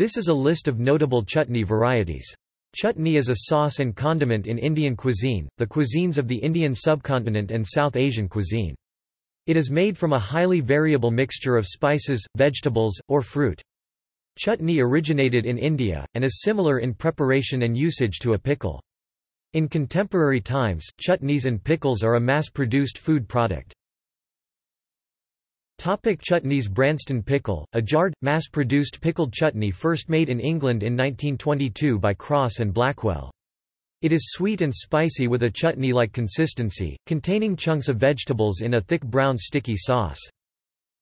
This is a list of notable chutney varieties. Chutney is a sauce and condiment in Indian cuisine, the cuisines of the Indian subcontinent and South Asian cuisine. It is made from a highly variable mixture of spices, vegetables, or fruit. Chutney originated in India, and is similar in preparation and usage to a pickle. In contemporary times, chutneys and pickles are a mass-produced food product. Topic chutneys Branston pickle, a jarred, mass-produced pickled chutney first made in England in 1922 by Crosse and Blackwell. It is sweet and spicy with a chutney-like consistency, containing chunks of vegetables in a thick brown sticky sauce.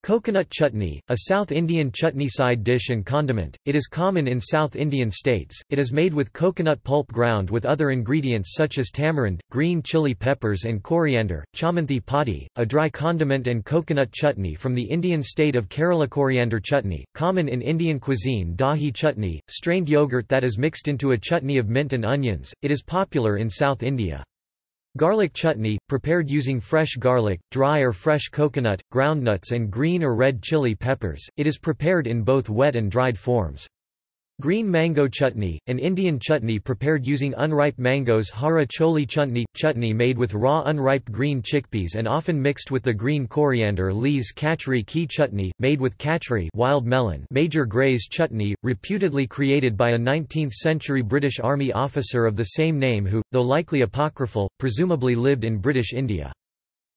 Coconut chutney, a South Indian chutney side dish and condiment, it is common in South Indian states, it is made with coconut pulp ground with other ingredients such as tamarind, green chili peppers and coriander, chamanthi padi, a dry condiment and coconut chutney from the Indian state of Kerala coriander chutney, common in Indian cuisine. Dahi chutney, strained yogurt that is mixed into a chutney of mint and onions, it is popular in South India. Garlic chutney, prepared using fresh garlic, dry or fresh coconut, groundnuts and green or red chili peppers, it is prepared in both wet and dried forms. Green mango chutney, an Indian chutney prepared using unripe mangoes hara choli chutney, chutney made with raw unripe green chickpeas and often mixed with the green coriander leaves kachri ki chutney, made with kachri wild melon major Grey's chutney, reputedly created by a 19th-century British Army officer of the same name who, though likely apocryphal, presumably lived in British India.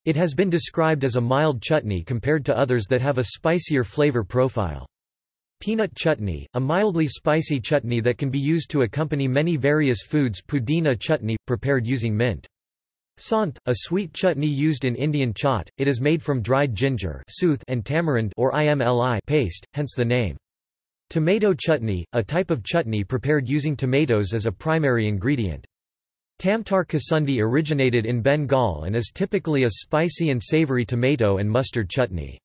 It has been described as a mild chutney compared to others that have a spicier flavor profile. Peanut chutney, a mildly spicy chutney that can be used to accompany many various foods pudina chutney, prepared using mint. Saunth, a sweet chutney used in Indian chaat, it is made from dried ginger and tamarind or imli paste, hence the name. Tomato chutney, a type of chutney prepared using tomatoes as a primary ingredient. Tamatar kasundi originated in Bengal and is typically a spicy and savory tomato and mustard chutney.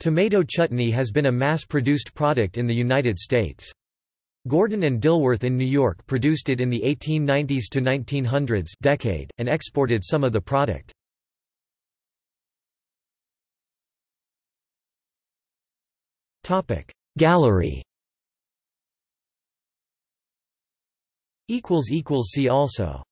Tomato chutney has been a mass-produced product in the United States. Gordon and Dilworth in New York produced it in the 1890s to 1900s decade, and exported some of the product. Gallery See also